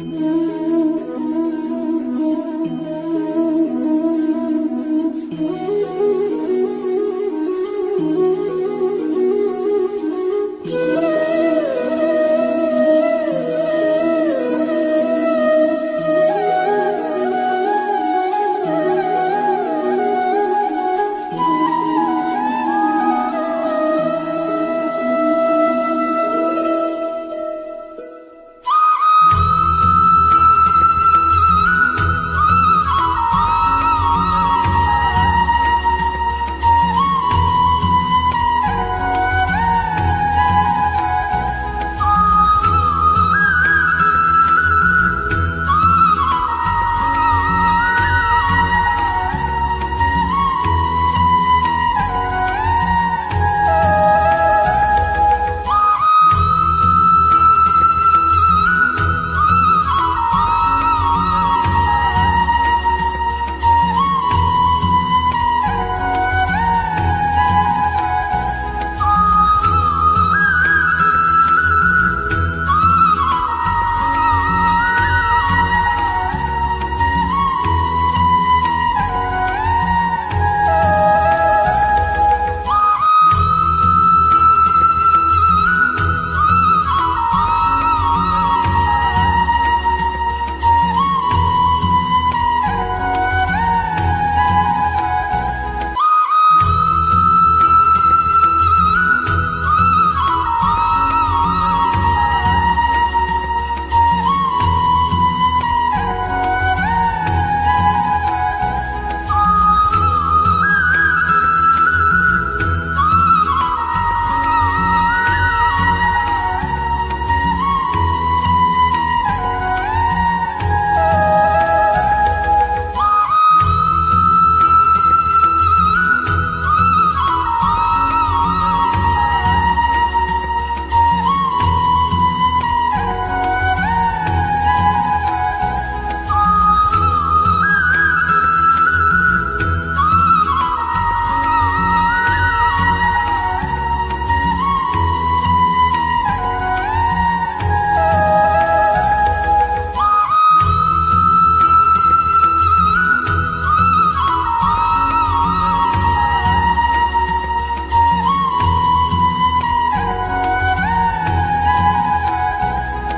Mm-hmm.